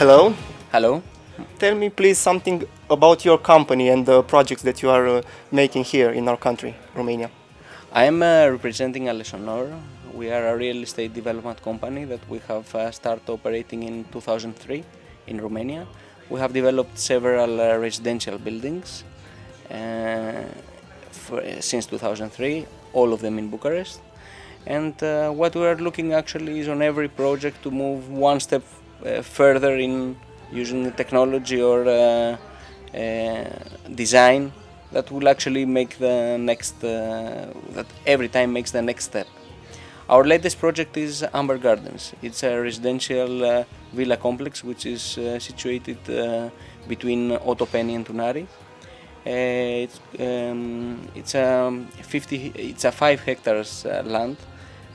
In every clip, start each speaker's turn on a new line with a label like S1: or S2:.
S1: Hello.
S2: Hello.
S1: Tell me please something about your company and the projects that you are uh, making here in our country, Romania.
S2: I am uh, representing Alesonor. We are a real estate development company that we have uh, started operating in 2003 in Romania. We have developed several uh, residential buildings uh, for, since 2003, all of them in Bucharest. And uh, what we are looking actually is on every project to move one step uh, further in using the technology or uh, uh, design that will actually make the next, uh, that every time makes the next step. Our latest project is Amber Gardens. It's a residential uh, villa complex which is uh, situated uh, between Otopeni and Tunari. Uh, it's um, it's a 50 it's a 5 hectares uh, land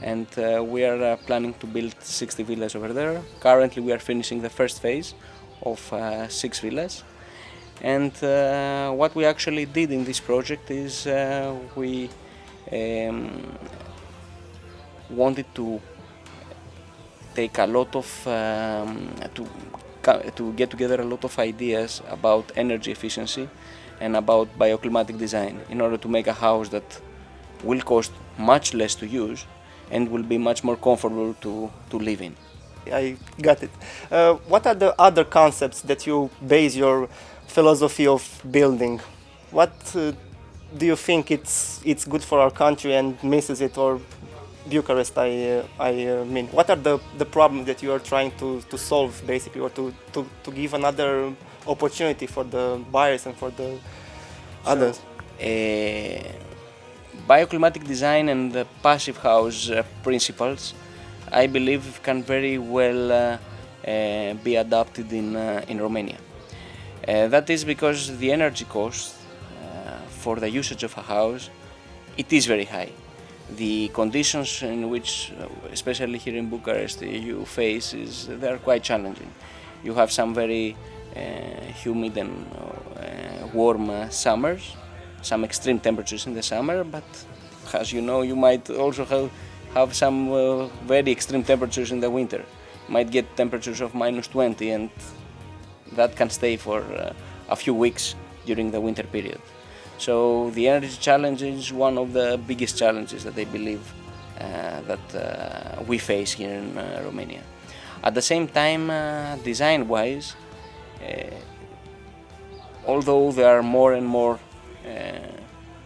S2: and uh, we are uh, planning to build 60 villas over there. Currently we are finishing the first phase of uh, 6 villas and uh, what we actually did in this project is uh, we um, wanted to take a lot of um, to to get together a lot of ideas about energy efficiency and about bioclimatic design in order to make a house that will cost much less to use and will be much more comfortable to, to live in.
S1: I got it. Uh, what are the other concepts that you base your philosophy of building? What uh, do you think it's it's good for our country and misses it, or Bucharest? I uh, I uh, mean, what are the the problems that you are trying to to solve basically, or to to to give another opportunity for the buyers and for the others?
S2: Bioclimatic design and the passive house uh, principles, I believe, can very well uh, uh, be adopted in in Romania. That is because the energy cost for the usage of a house, it is very high. The conditions in which, especially here in Bucharest, you face is they are quite challenging. You have some very uh, humid and uh, warm uh, summers, some extreme temperatures in the summer, but as you know, you might also have, have some uh, very extreme temperatures in the winter. Might get temperatures of minus 20 and that can stay for uh, a few weeks during the winter period. So the energy challenge is one of the biggest challenges that I believe uh, that uh, we face here in uh, Romania. At the same time, uh, design-wise, although there are more and more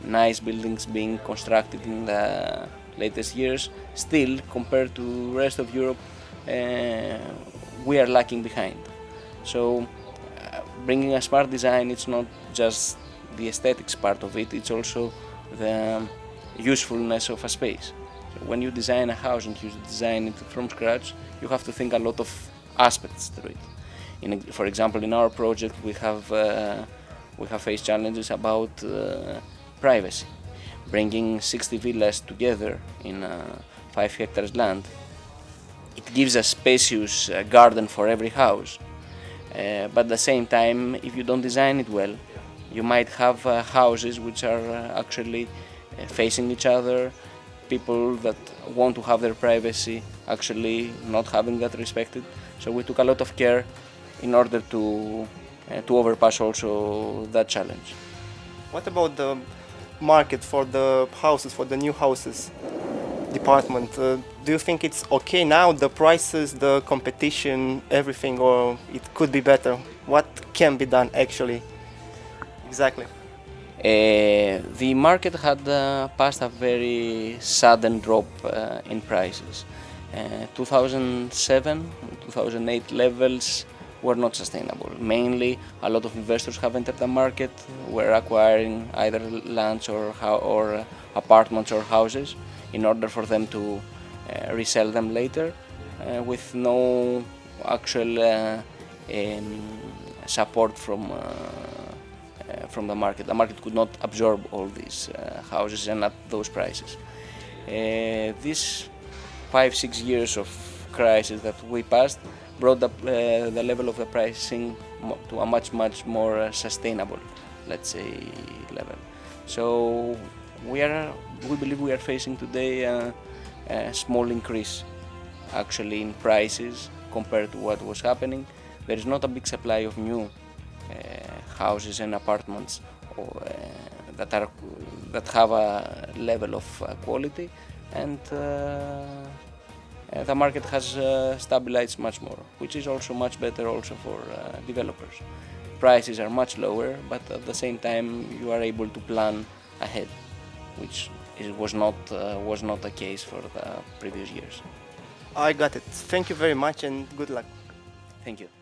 S2: nice buildings being constructed in the latest years, still compared to rest of Europe, we are lacking behind. So uh, bringing a smart design, it's not just the aesthetics part of it, it's also the usefulness of a space. So when you design a house and you design it from scratch, you have to think a lot of aspects to it. In, for example, in our project, we have uh, we have faced challenges about uh, privacy. Bringing 60 villas together in uh, five hectares land, it gives a spacious uh, garden for every house. Uh, but at the same time, if you don't design it well, you might have uh, houses which are uh, actually uh, facing each other, people that want to have their privacy actually not having that respected. So we took a lot of care in order to, to overpass also that challenge.
S1: What about the market for the houses, for the new houses department? Uh, do you think it's okay now, the prices, the competition, everything, or it could be better? What can be done actually? Exactly.
S2: Uh, the market had uh, passed a very sudden drop uh, in prices. Uh, 2007, 2008 levels were not sustainable. Mainly, a lot of investors have entered the market, were acquiring either lands or, or uh, apartments or houses in order for them to uh, resell them later uh, with no actual uh, um, support from uh, from the market. The market could not absorb all these uh, houses and at those prices. Uh, these five, six years of crisis that we passed brought the, the level of the pricing to a much, much more sustainable, let's say, level. So we are, we believe we are facing today a, a small increase actually in prices compared to what was happening. there is not a big supply of new uh, houses and apartments or, uh, that are that have a level of uh, quality, and uh, uh, the market has uh, stabilized much more, which is also much better also for uh, developers. Prices are much lower, but at the same time you are able to plan ahead, which was not uh, was not the case for the previous years.
S1: I got it. Thank you very much and good luck.
S2: Thank you.